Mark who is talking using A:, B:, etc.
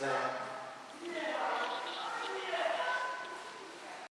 A: that.